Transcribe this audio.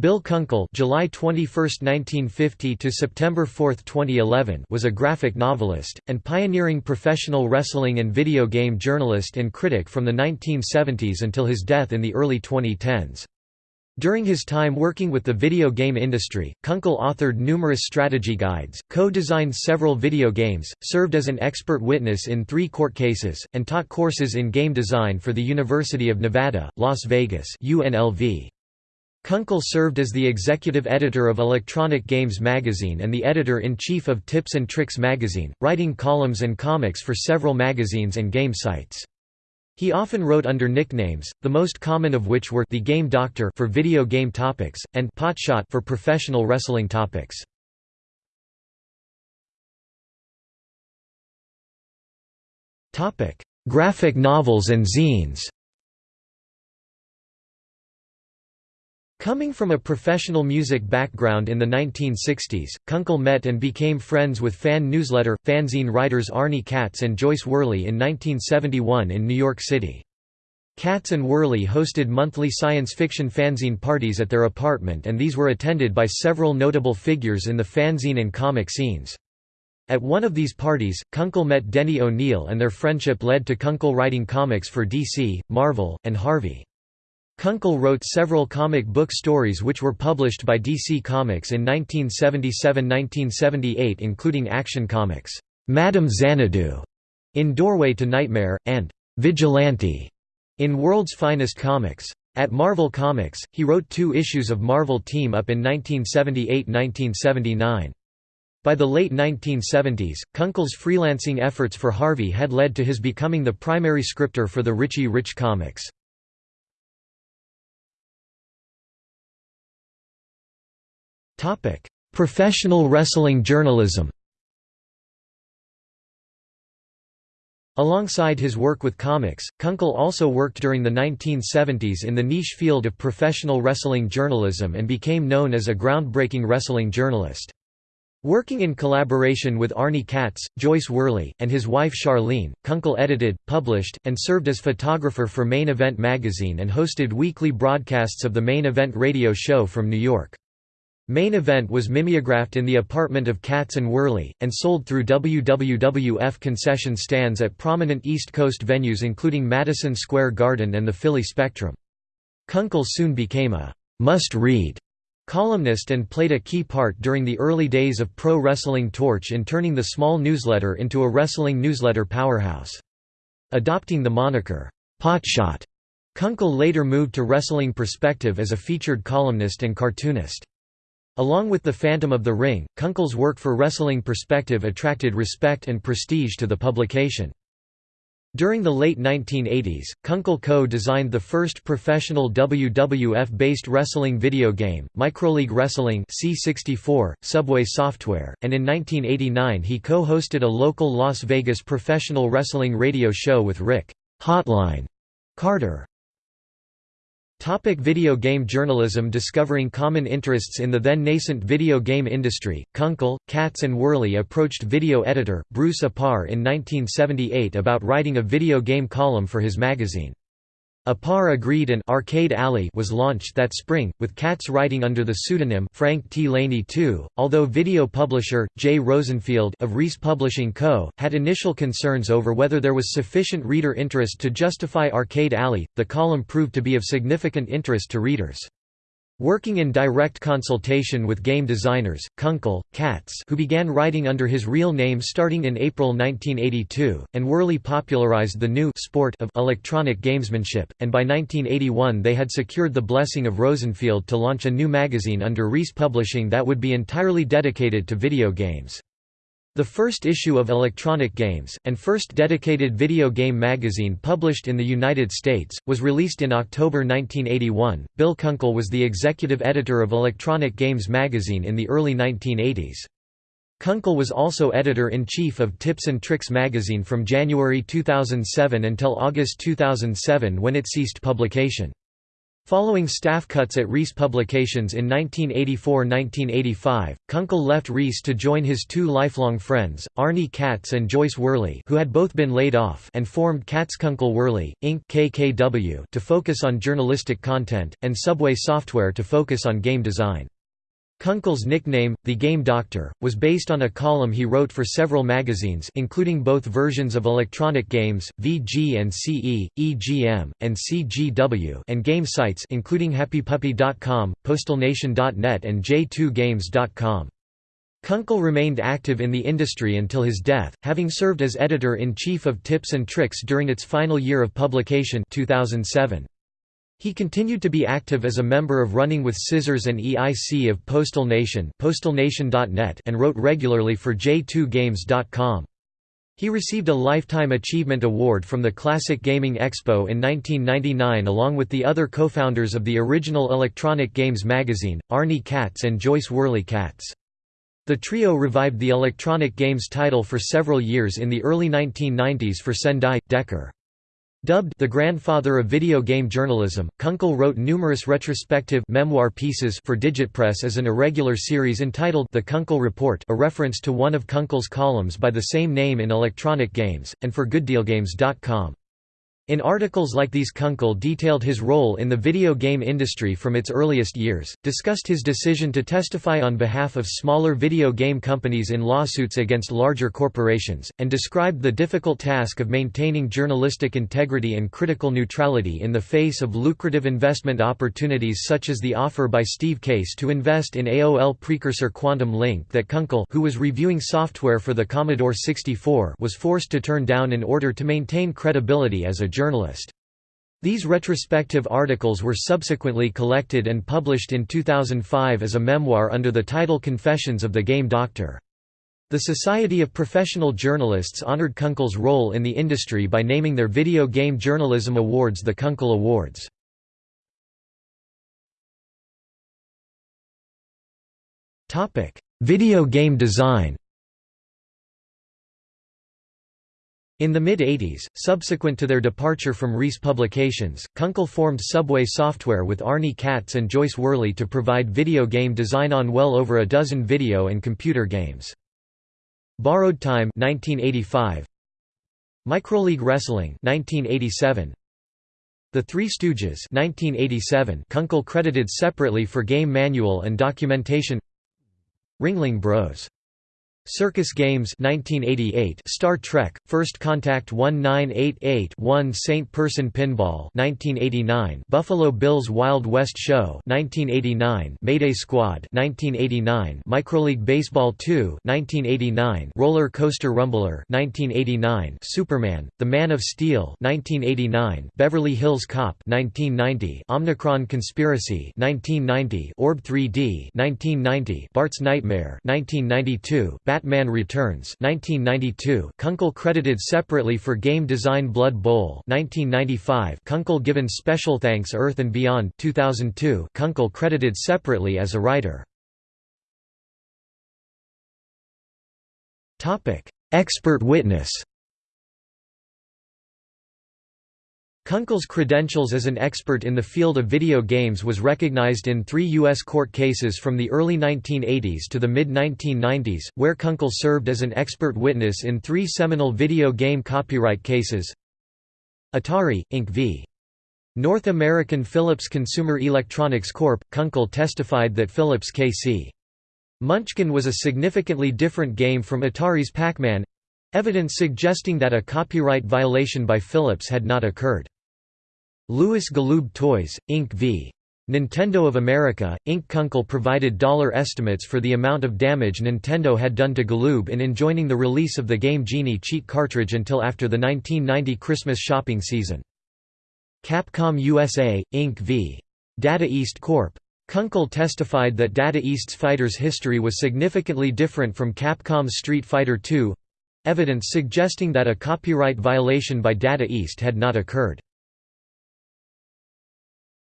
Bill Kunkel July 21, 1950 to September 4, 2011 was a graphic novelist, and pioneering professional wrestling and video game journalist and critic from the 1970s until his death in the early 2010s. During his time working with the video game industry, Kunkel authored numerous strategy guides, co-designed several video games, served as an expert witness in three court cases, and taught courses in game design for the University of Nevada, Las Vegas UNLV. Kunkel served as the executive editor of Electronic Games magazine and the editor-in-chief of Tips and Tricks magazine, writing columns and comics for several magazines and game sites. He often wrote under nicknames, the most common of which were The Game Doctor for video game topics, and Potshot for professional wrestling topics. Graphic novels and zines Coming from a professional music background in the 1960s, Kunkel met and became friends with fan newsletter, fanzine writers Arnie Katz and Joyce Worley in 1971 in New York City. Katz and Worley hosted monthly science fiction fanzine parties at their apartment and these were attended by several notable figures in the fanzine and comic scenes. At one of these parties, Kunkel met Denny O'Neil and their friendship led to Kunkel writing comics for DC, Marvel, and Harvey. Kunkel wrote several comic book stories which were published by DC Comics in 1977–1978 including Action Comics, Madame Xanadu, in Doorway to Nightmare, and Vigilante, in World's Finest Comics. At Marvel Comics, he wrote two issues of Marvel Team Up in 1978–1979. By the late 1970s, Kunkel's freelancing efforts for Harvey had led to his becoming the primary scripter for the Richie Rich comics. Professional wrestling journalism Alongside his work with comics, Kunkel also worked during the 1970s in the niche field of professional wrestling journalism and became known as a groundbreaking wrestling journalist. Working in collaboration with Arnie Katz, Joyce Worley, and his wife Charlene, Kunkel edited, published, and served as photographer for Main Event magazine and hosted weekly broadcasts of the Main Event radio show from New York. Main Event was mimeographed in the apartment of Katz and Worley, and sold through WWWF concession stands at prominent East Coast venues including Madison Square Garden and the Philly Spectrum. Kunkel soon became a «must-read» columnist and played a key part during the early days of Pro Wrestling Torch in turning the small newsletter into a wrestling newsletter powerhouse. Adopting the moniker, «Potshot», Kunkel later moved to Wrestling Perspective as a featured columnist and cartoonist. Along with The Phantom of the Ring, Kunkel's work for Wrestling Perspective attracted respect and prestige to the publication. During the late 1980s, Kunkel co-designed the first professional WWF-based wrestling video game, Microleague Wrestling C64, Subway Software, and in 1989 he co-hosted a local Las Vegas professional wrestling radio show with Rick Hotline Carter. Topic video game journalism Discovering common interests in the then nascent video game industry, Kunkel, Katz and Worley approached video editor, Bruce Apar in 1978 about writing a video game column for his magazine. Apar agreed and Arcade Alley was launched that spring, with Katz writing under the pseudonym Frank T. Laney II. Although video publisher, Jay Rosenfield of Reese Publishing Co., had initial concerns over whether there was sufficient reader interest to justify Arcade Alley, the column proved to be of significant interest to readers. Working in direct consultation with game designers, Kunkel, Katz who began writing under his real name starting in April 1982, and Worley popularized the new sport of electronic gamesmanship, and by 1981 they had secured the blessing of Rosenfield to launch a new magazine under Reese Publishing that would be entirely dedicated to video games. The first issue of Electronic Games, and first dedicated video game magazine published in the United States, was released in October 1981. Bill Kunkel was the executive editor of Electronic Games magazine in the early 1980s. Kunkel was also editor-in-chief of Tips and Tricks magazine from January 2007 until August 2007 when it ceased publication. Following staff cuts at Reese Publications in 1984–1985, Kunkel left Reese to join his two lifelong friends, Arnie Katz and Joyce Worley who had both been laid off and formed Katz Kunkel Worley, Inc. KKW to focus on journalistic content, and Subway Software to focus on game design. Kunkel's nickname, The Game Doctor, was based on a column he wrote for several magazines including both versions of electronic games, VG and CE, EGM, and CGW and game sites including HappyPuppy.com, PostalNation.net and J2Games.com. Kunkel remained active in the industry until his death, having served as editor-in-chief of Tips and Tricks during its final year of publication 2007. He continued to be active as a member of Running with Scissors and EIC of Postal Nation postalnation.net and wrote regularly for J2Games.com. He received a Lifetime Achievement Award from the Classic Gaming Expo in 1999 along with the other co-founders of the original Electronic Games magazine, Arnie Katz and Joyce Worley Katz. The trio revived the electronic games title for several years in the early 1990s for Sendai, Decker. Dubbed the grandfather of video game journalism, Kunkel wrote numerous retrospective memoir pieces for Digitpress as an irregular series entitled The Kunkel Report a reference to one of Kunkel's columns by the same name in Electronic Games, and for GoodDealGames.com. In articles like these Kunkel detailed his role in the video game industry from its earliest years, discussed his decision to testify on behalf of smaller video game companies in lawsuits against larger corporations, and described the difficult task of maintaining journalistic integrity and critical neutrality in the face of lucrative investment opportunities such as the offer by Steve Case to invest in AOL precursor Quantum Link that Kunkel who was reviewing software for the Commodore 64 was forced to turn down in order to maintain credibility as a journalist. These retrospective articles were subsequently collected and published in 2005 as a memoir under the title Confessions of the Game Doctor. The Society of Professional Journalists honored Kunkel's role in the industry by naming their Video Game Journalism Awards the Kunkel Awards. Video game design In the mid-80s, subsequent to their departure from Reese Publications, Kunkel formed Subway Software with Arnie Katz and Joyce Worley to provide video game design on well over a dozen video and computer games. Borrowed Time 1985, Microleague Wrestling 1987, The Three Stooges 1987 Kunkel credited separately for game manual and documentation. Ringling Bros Circus Games 1988 Star Trek First Contact 1988-1 Saint Person Pinball 1989 Buffalo Bills Wild West Show 1989 Mayday Squad 1989 Microleague Baseball 2 1989 Roller Coaster Rumbler 1989 Superman The Man of Steel 1989 Beverly Hills Cop 1990 Omnicron Conspiracy 1990 Orb 3D 1990 Bart's Nightmare 1992 Batman Returns 1992 Kunkel credited separately for game design Blood Bowl 1995 Kunkel given special thanks Earth and Beyond 2002 Kunkel credited separately as a writer. Expert witness Kunkel's credentials as an expert in the field of video games was recognized in three U.S. court cases from the early 1980s to the mid-1990s, where Kunkel served as an expert witness in three seminal video game copyright cases Atari, Inc. v. North American Philips Consumer Electronics Corp. Kunkel testified that Philips K.C. Munchkin was a significantly different game from Atari's Pac-Man—evidence suggesting that a copyright violation by Philips had not occurred. Lewis Galoob Toys, Inc. v. Nintendo of America, Inc. Kunkel provided dollar estimates for the amount of damage Nintendo had done to Galoob in enjoining the release of the Game Genie cheat cartridge until after the 1990 Christmas shopping season. Capcom USA, Inc. v. Data East Corp. Kunkel testified that Data East's fighter's history was significantly different from Capcom's Street Fighter II—evidence suggesting that a copyright violation by Data East had not occurred.